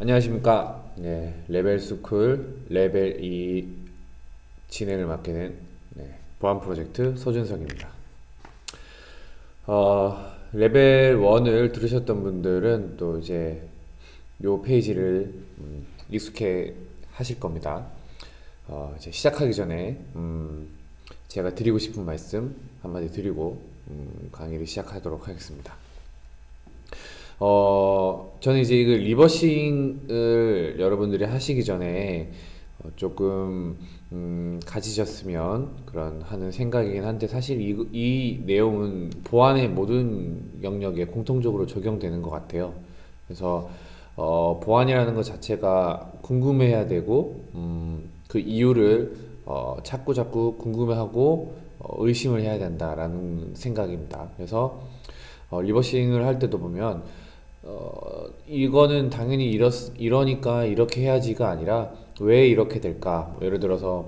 안녕하십니까? 네, 리버스쿨 레벨 2 진행을 맡게 된 네, 보안 프로젝트 서준석입니다. 어, 레벨 1을 들으셨던 분들은 또 이제 요 페이지를 음, 익숙해 하실 겁니다. 어, 이제 시작하기 전에 음, 제가 드리고 싶은 말씀 한마디 드리고 음, 강의를 시작하도록 하겠습니다. 어, 저는 이제 이거 리버싱을 여러분들이 하시기 전에 어, 조금 음, 가지셨으면 그런 하는 생각이긴 한데 사실 이, 이 내용은 보안의 모든 영역에 공통적으로 적용되는 것 같아요. 그래서 어, 보안이라는 것 자체가 궁금해야 되고 음, 그 이유를 어, 자꾸 자꾸 궁금해하고 어, 의심을 해야 된다라는 생각입니다. 그래서 어, reversing을 할 때도 보면 어, 이거는 당연히 이러, 이러니까 이렇게 해야지가 아니라 왜 이렇게 될까? 뭐 예를 들어서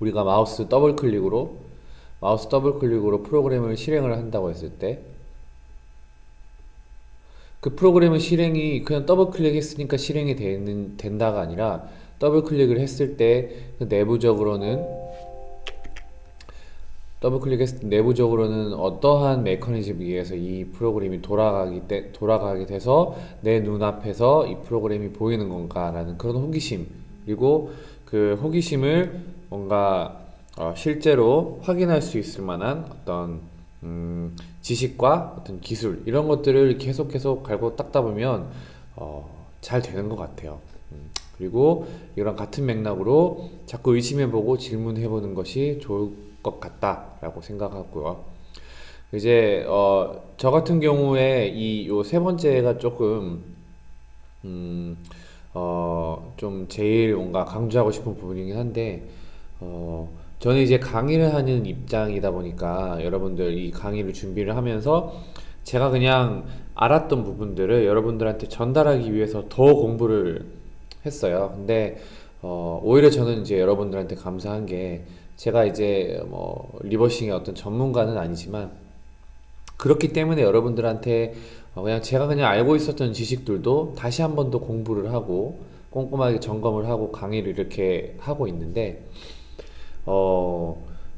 우리가 마우스 더블 클릭으로 마우스 더블 클릭으로 프로그램을 실행을 한다고 했을 때 그 프로그램의 실행이 그냥 더블 클릭했으니까 실행이 되는, 된다가 아니라 더블 클릭을 했을 때 그 내부적으로는 더블 클릭했을 때 내부적으로는 어떠한 메커니즘에 의해서 이 프로그램이 돌아가기 때, 돌아가게 돼서 내 눈앞에서 이 프로그램이 보이는 건가 라는 그런 호기심 그리고 그 호기심을 뭔가 어, 실제로 확인할 수 있을 만한 어떤 음, 지식과 어떤 기술 이런 것들을 계속 계속 갈고 닦다 보면 어, 잘 되는 것 같아요. 음, 그리고 이런 같은 맥락으로 자꾸 의심해보고 질문해보는 것이 좋을 것 같다라고 생각하고요. 이제 어, 저 같은 경우에 이 요 세 번째가 조금 음, 어, 좀 제일 뭔가 강조하고 싶은 부분이긴 한데 어, 저는 이제 강의를 하는 입장이다 보니까 여러분들 이 강의를 준비를 하면서 제가 그냥 알았던 부분들을 여러분들한테 전달하기 위해서 더 공부를 했어요. 근데 어, 오히려 저는 이제 여러분들한테 감사한 게 제가 이제 뭐 리버싱의 어떤 전문가는 아니지만 그렇기 때문에 여러분들한테 어, 그냥 제가 그냥 알고 있었던 지식들도 다시 한 번 더 공부를 하고 꼼꼼하게 점검을 하고 강의를 이렇게 하고 있는데 어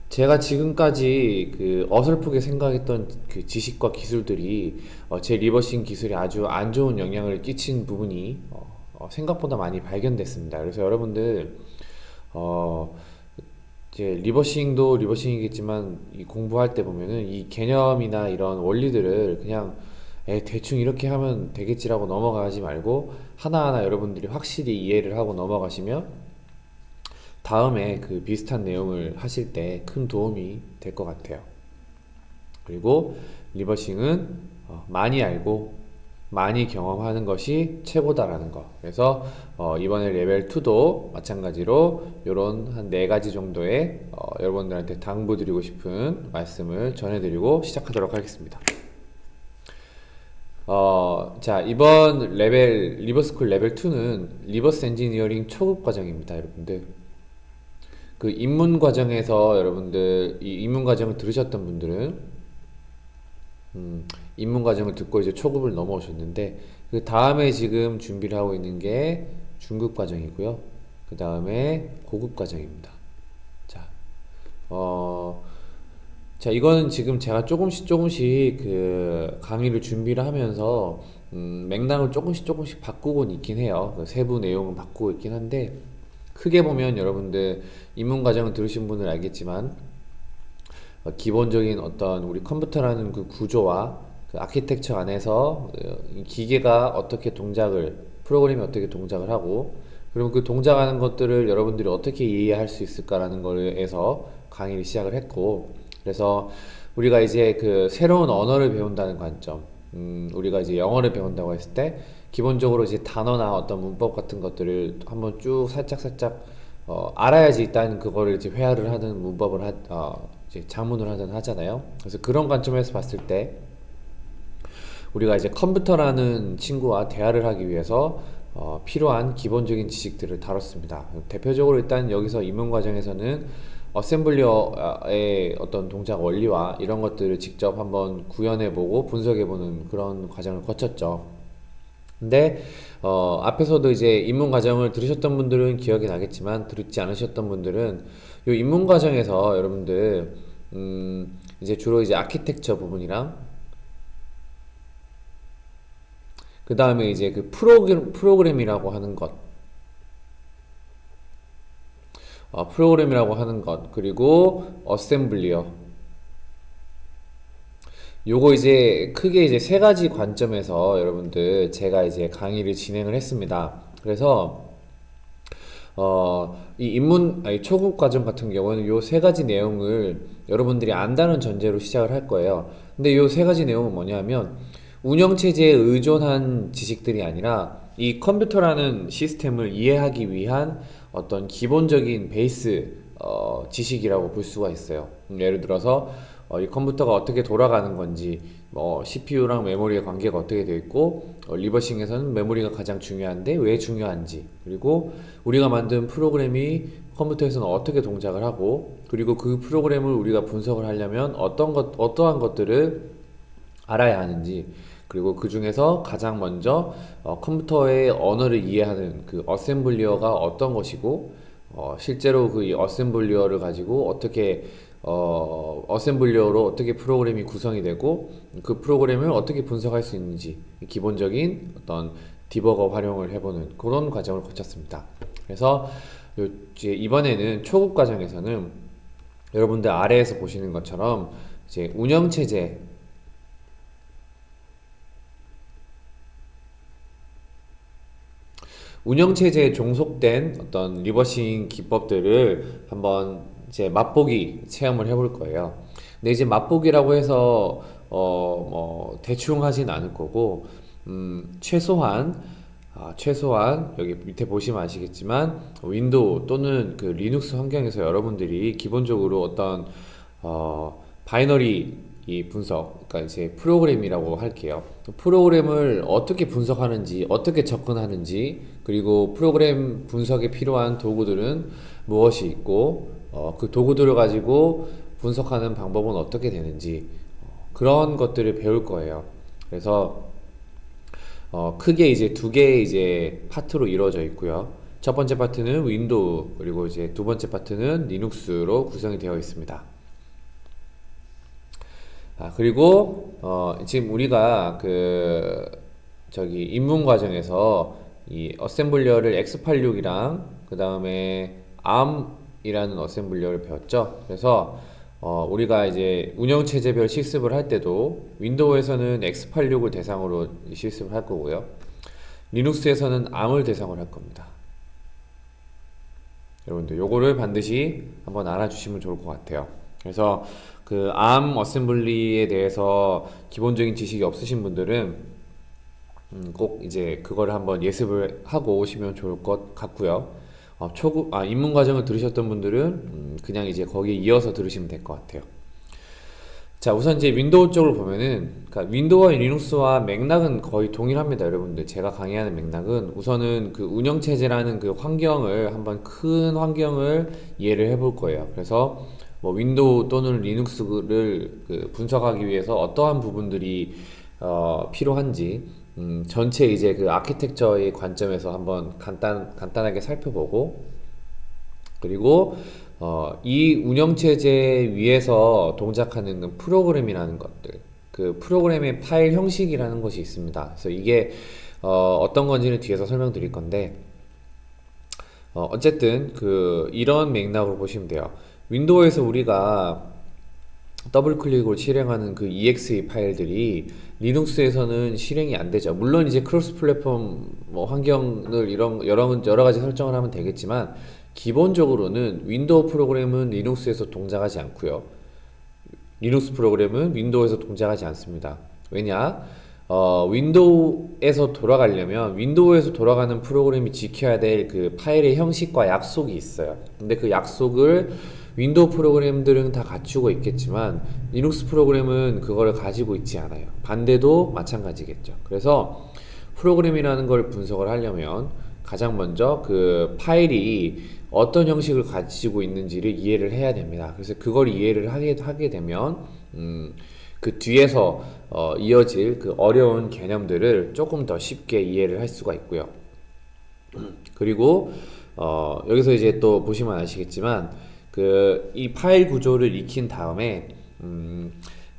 제가 지금까지 그 어설프게 생각했던 그 지식과 기술들이 어 제 리버싱 기술이 아주 안 좋은 영향을 끼친 부분이 어, 어 생각보다 많이 발견됐습니다. 그래서 여러분들 어 이제 리버싱도 리버싱이겠지만 이 공부할 때 보면은 이 개념이나 이런 원리들을 그냥 에 대충 이렇게 하면 되겠지라고 넘어가지 말고 하나하나 여러분들이 확실히 이해를 하고 넘어가시면 다음에 그 비슷한 내용을 하실 때 큰 도움이 될 것 같아요. 그리고 리버싱은 어, 많이 알고 많이 경험하는 것이 최고다라는 거. 그래서 어, 이번에 레벨 2도 마찬가지로 이런 한 네 가지 정도의 어, 여러분들한테 당부드리고 싶은 말씀을 전해드리고 시작하도록 하겠습니다. 어, 자 이번 레벨 리버스쿨 레벨 2는 reverse engineering 초급 과정입니다 여러분들. 그 입문 과정에서 여러분들 이 입문 과정을 들으셨던 분들은 음, 입문 과정을 듣고 이제 초급을 넘어오셨는데 그 다음에 지금 준비를 하고 있는 게 중급 과정이고요. 그 다음에 고급 과정입니다. 자, 어, 자 이거는 지금 제가 조금씩 조금씩 그 강의를 준비를 하면서 음, 맥락을 조금씩 조금씩 바꾸곤 있긴 해요. 그 세부 내용은 바꾸고 있긴 한데 크게 보면 여러분들 입문 과정을 들으신 분은 알겠지만 어, 기본적인 어떤 우리 컴퓨터라는 그 구조와 그 아키텍처 안에서 어, 기계가 어떻게 동작을 프로그램이 어떻게 동작을 하고 그리고 그 동작하는 것들을 여러분들이 어떻게 이해할 수 있을까라는 거에서 강의를 시작을 했고 그래서 우리가 이제 그 새로운 언어를 배운다는 관점 음, 우리가 이제 영어를 배운다고 했을 때 기본적으로 이제 단어나 어떤 문법 같은 것들을 한번 쭉 살짝 살짝 어, 알아야지 일단 그거를 이제 회화를 하는 문법을 하, 어, 이제 자문을 하든 하잖아요. 그래서 그런 관점에서 봤을 때 우리가 이제 컴퓨터라는 친구와 대화를 하기 위해서 어, 필요한 기본적인 지식들을 다뤘습니다. 대표적으로 일단 여기서 입문 과정에서는 어셈블리어의 어떤 동작 원리와 이런 것들을 직접 한번 구현해 보고 분석해 보는 그런 과정을 거쳤죠. 근데 어, 앞에서도 이제 입문 과정을 들으셨던 분들은 기억이 나겠지만 듣지 않으셨던 분들은 이 입문 과정에서 여러분들 음, 이제 주로 이제 아키텍처 부분이랑 그 다음에 이제 그 프로그램, 프로그램이라고 하는 것. 어, 프로그램이라고 하는 것. 그리고 어셈블리어 요거 이제 크게 이제 세 가지 관점에서 여러분들 제가 이제 강의를 진행을 했습니다. 그래서 어, 이 입문, 아니, 초급 과정 같은 경우는 요 세 가지 내용을 여러분들이 안다는 전제로 시작을 할 거예요. 근데 요 세 가지 내용은 뭐냐면 운영체제에 의존한 지식들이 아니라 이 컴퓨터라는 시스템을 이해하기 위한 어떤 기본적인 베이스 어, 지식이라고 볼 수가 있어요. 음, 예를 들어서 어, 이 컴퓨터가 어떻게 돌아가는 건지, 뭐 CPU랑 메모리의 관계가 어떻게 되어 있고, 어, 리버싱에서는 메모리가 가장 중요한데 왜 중요한지, 그리고 우리가 만든 프로그램이 컴퓨터에서는 어떻게 동작을 하고, 그리고 그 프로그램을 우리가 분석을 하려면 어떤 것, 어떠한 것들을 알아야 하는지, 그리고 그 중에서 가장 먼저 어, 컴퓨터의 언어를 이해하는 그 어셈블리어가 어떤 것이고, 어, 실제로 그이 어셈블리어를 가지고 어떻게 어, 어셈블리어로 어떻게 프로그램이 구성이 되고 그 프로그램을 어떻게 분석할 수 있는지 기본적인 어떤 디버거 활용을 해보는 그런 과정을 거쳤습니다. 그래서 요- 이제 이번에는 초급 과정에서는 여러분들 아래에서 보시는 것처럼 이제 운영체제 운영체제에 종속된 어떤 리버싱 기법들을 한번 이제 맛보기 체험을 해볼 거예요. 근데 이제 맛보기라고 해서 어 뭐 대충 하진 않을 거고 음 최소한 아, 최소한 여기 밑에 보시면 아시겠지만 윈도우 또는 그 리눅스 환경에서 여러분들이 기본적으로 어떤 어, binary 이 분석, 그러니까 이제 프로그램이라고 할게요. 프로그램을 어떻게 분석하는지, 어떻게 접근하는지, 그리고 프로그램 분석에 필요한 도구들은 무엇이 있고, 어, 그 도구들을 가지고 분석하는 방법은 어떻게 되는지, 어, 그런 것들을 배울 거예요. 그래서 어, 크게 이제 두 개의 이제 파트로 이루어져 있고요. 첫 번째 파트는 윈도우, 그리고 이제 두 번째 파트는 리눅스로 구성이 되어 있습니다. 아, 그리고 어, 지금 우리가 그 저기 입문 과정에서 이 어셈블리어를 x86이랑 그 다음에 ARM이라는 어셈블리어를 배웠죠. 그래서 어, 우리가 이제 운영체제별 실습을 할 때도 윈도우에서는 x86을 대상으로 실습을 할 거고요. 리눅스에서는 ARM을 대상으로 할 겁니다. 여러분들 요거를 반드시 한번 알아주시면 좋을 것 같아요. 그래서 그 ARM 어셈블리에 대해서 기본적인 지식이 없으신 분들은 음, 꼭 이제 그거를 한번 예습을 하고 오시면 좋을 것 같고요. 어, 초급 아 입문 과정을 들으셨던 분들은 음, 그냥 이제 거기에 이어서 들으시면 될 것 같아요. 자, 우선 이제 윈도우 쪽을 보면은, 그러니까 윈도우와 리눅스와 맥락은 거의 동일합니다, 여러분들. 제가 강의하는 맥락은 우선은 그 운영체제라는 그 환경을 한번 큰 환경을 이해를 해볼 거예요. 그래서 뭐 윈도우 또는 리눅스를 그 분석하기 위해서 어떠한 부분들이 어, 필요한지, 음, 전체 이제 그 아키텍처의 관점에서 한번 간단, 간단하게 살펴보고, 그리고 어, 이 운영체제 위에서 동작하는 그 프로그램이라는 것들, 그 프로그램의 파일 형식이라는 것이 있습니다. 그래서 이게 어, 어떤 건지는 뒤에서 설명드릴 건데, 어, 어쨌든 그 이런 맥락으로 보시면 돼요. 윈도우에서 우리가 더블 클릭으로 실행하는 그 exe 파일들이 리눅스에서는 실행이 안 되죠. 물론 이제 cross platform 뭐 환경을 이런 여러 여러 가지 설정을 하면 되겠지만 기본적으로는 윈도우 프로그램은 리눅스에서 동작하지 않고요. 리눅스 프로그램은 윈도우에서 동작하지 않습니다. 왜냐? 어, 윈도우에서 돌아가려면 윈도우에서 돌아가는 프로그램이 지켜야 될 그 파일의 형식과 약속이 있어요. 근데 그 약속을 윈도우 프로그램들은 다 갖추고 있겠지만 리눅스 프로그램은 그거를 가지고 있지 않아요. 반대도 마찬가지겠죠. 그래서 프로그램이라는 걸 분석을 하려면 가장 먼저 그 파일이 어떤 형식을 가지고 있는지를 이해를 해야 됩니다. 그래서 그걸 이해를 하게, 하게 되면 음, 그 뒤에서 어, 이어질 그 어려운 개념들을 조금 더 쉽게 이해를 할 수가 있고요. 그리고 어, 여기서 이제 또 보시면 아시겠지만 그 이 파일 구조를 익힌 다음에 음,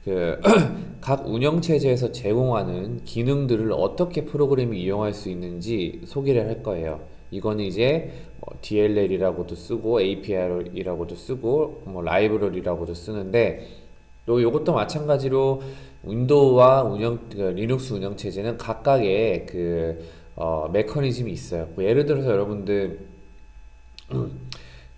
그 각 운영 체제에서 제공하는 기능들을 어떻게 프로그램이 이용할 수 있는지 소개를 할 거예요. 이거는 이제 뭐 DLL이라고도 쓰고 API라고도 쓰고 뭐 라이브러리라고도 쓰는데 또 이것도 마찬가지로 윈도우와 운영 그 리눅스 운영 체제는 각각의 그 어, 메커니즘이 있어요. 뭐 예를 들어서 여러분들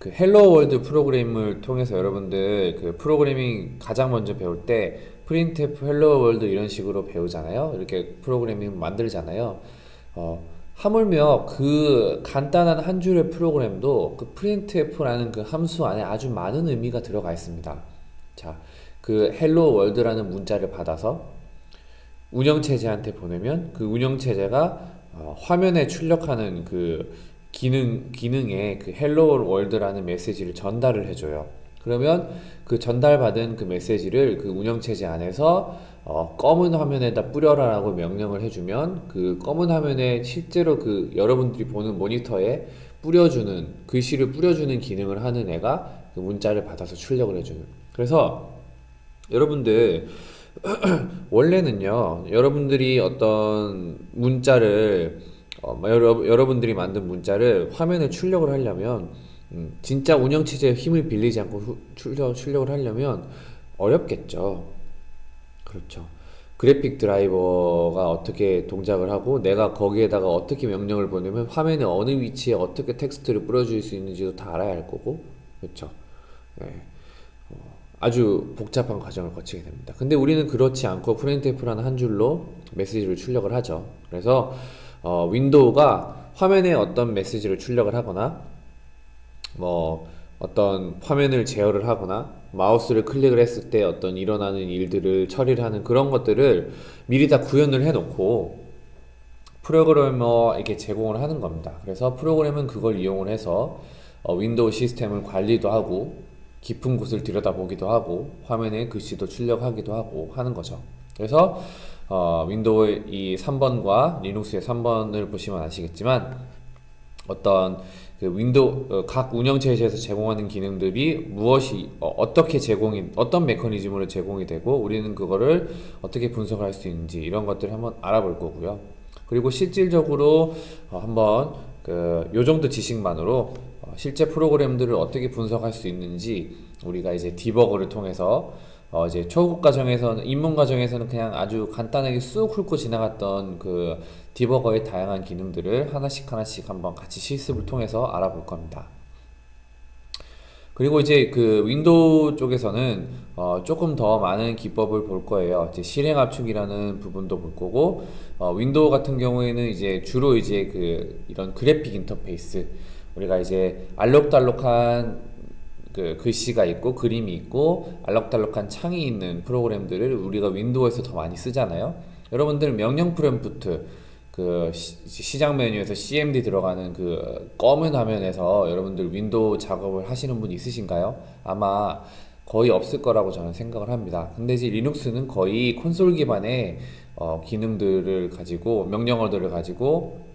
그 Hello World 프로그램을 통해서 여러분들 그 프로그래밍 가장 먼저 배울 때 printf Hello World 이런 식으로 배우잖아요. 이렇게 프로그래밍 만들잖아요. 어, 하물며 그 간단한 한 줄의 프로그램도 그 printf라는 그 함수 안에 아주 많은 의미가 들어가 있습니다. 자, 그 Hello World라는 문자를 받아서 운영체제한테 보내면 그 운영체제가 어, 화면에 출력하는 그 기능, 기능에 그 월드라는 메시지를 전달을 해줘요. 그러면 그 전달받은 그 메시지를 그 운영체제 안에서 어, 검은 화면에다 뿌려라 라고 명령을 해주면 그 검은 화면에 실제로 그 여러분들이 보는 모니터에 뿌려주는 글씨를 뿌려주는 기능을 하는 애가 그 문자를 받아서 출력을 해주는 그래서 여러분들 원래는요 여러분들이 어떤 문자를 어, 뭐 여러, 여러분들이 만든 문자를 화면에 출력을 하려면 음, 진짜 운영체제의 힘을 빌리지 않고 후, 출력, 출력을 하려면 어렵겠죠 그렇죠 그래픽 드라이버가 어떻게 동작을 하고 내가 거기에다가 어떻게 명령을 보내면 화면에 어느 위치에 어떻게 텍스트를 뿌려줄 수 있는지도 다 알아야 할 거고 그렇죠 네. 어, 아주 복잡한 과정을 거치게 됩니다. 근데 우리는 그렇지 않고 프린트F라는 한 줄로 메시지를 출력을 하죠. 그래서 어, 윈도우가 화면에 어떤 메시지를 출력을 하거나 뭐 어떤 화면을 제어를 하거나 마우스를 클릭을 했을 때 어떤 일어나는 일들을 처리를 하는 그런 것들을 미리 다 구현을 해 놓고 프로그래머에게 제공을 하는 겁니다. 그래서 프로그램은 그걸 이용을 해서 어, 윈도우 시스템을 관리도 하고 깊은 곳을 들여다보기도 하고 화면에 글씨도 출력하기도 하고 하는 거죠. 그래서 어, 윈도우의 이 3번과 리눅스의 3번을 보시면 아시겠지만 어떤 그 윈도우 어, 각 운영체제에서 제공하는 기능들이 무엇이 어, 떻게 제공이 어떤 메커니즘으로 제공이 되고 우리는 그거를 어떻게 분석을 할수 있는지 이런 것들을 한번 알아볼 거고요. 그리고 실질적으로 어, 한번 그 요 정도 지식만으로 어, 실제 프로그램들을 어떻게 분석할 수 있는지 우리가 이제 디버거를 통해서 어 이제 초급 과정에서는 입문 과정에서는 그냥 아주 간단하게 쑥 훑고 지나갔던 그 디버거의 다양한 기능들을 하나씩 하나씩 한번 같이 실습을 통해서 알아볼 겁니다. 그리고 이제 그 윈도우 쪽에서는 어 조금 더 많은 기법을 볼 거예요. 이제 실행 압축이라는 부분도 볼 거고 어 윈도우 같은 경우에는 이제 주로 이제 그 이런 그래픽 인터페이스 우리가 이제 알록달록한 그 글씨가 있고 그림이 있고 알록달록한 창이 있는 프로그램들을 우리가 윈도우에서 더 많이 쓰잖아요. 여러분들 명령 프롬프트 그 시, 작 메뉴에서 CMD 들어가는 그 검은 화면에서 여러분들 윈도우 작업을 하시는 분 있으신가요? 아마 거의 없을 거라고 저는 생각을 합니다. 근데 이제 리눅스는 거의 콘솔 기반의 어, 기능들을 가지고 명령어들을 가지고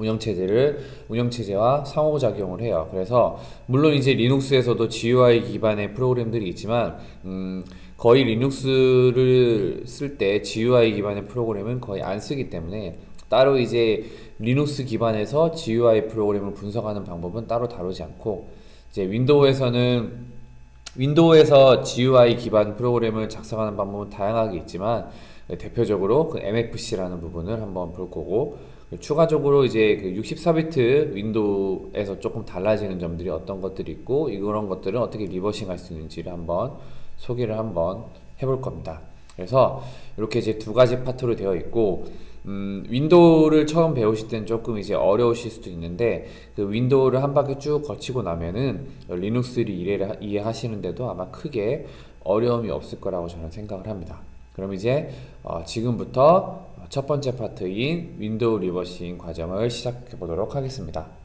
운영체제를 운영체제와 상호작용을 해요. 그래서 물론 이제 리눅스에서도 GUI 기반의 프로그램들이 있지만 음, 거의 리눅스를 쓸 때 GUI 기반의 프로그램은 거의 안 쓰기 때문에 따로 이제 리눅스 기반에서 GUI 프로그램을 분석하는 방법은 따로 다루지 않고 이제 윈도우에서는 윈도우에서 GUI 기반 프로그램을 작성하는 방법은 다양하게 있지만 대표적으로 그 MFC라는 부분을 한번 볼 거고 추가적으로 이제 그 64비트 윈도우에서 조금 달라지는 점들이 어떤 것들이 있고 이런 것들은 어떻게 reversing 할 수 있는지를 한번 소개를 한번 해볼 겁니다. 그래서 이렇게 이제 두 가지 파트로 되어 있고 음, 윈도우를 처음 배우실 때는 조금 이제 어려우실 수도 있는데 그 윈도우를 한 바퀴 쭉 거치고 나면은 리눅스를 이해를, 이해하시는데도 아마 크게 어려움이 없을 거라고 저는 생각을 합니다. 그럼 이제 어, 지금부터 첫 번째 파트인 윈도우 reversing 과정을 시작해 보도록 하겠습니다.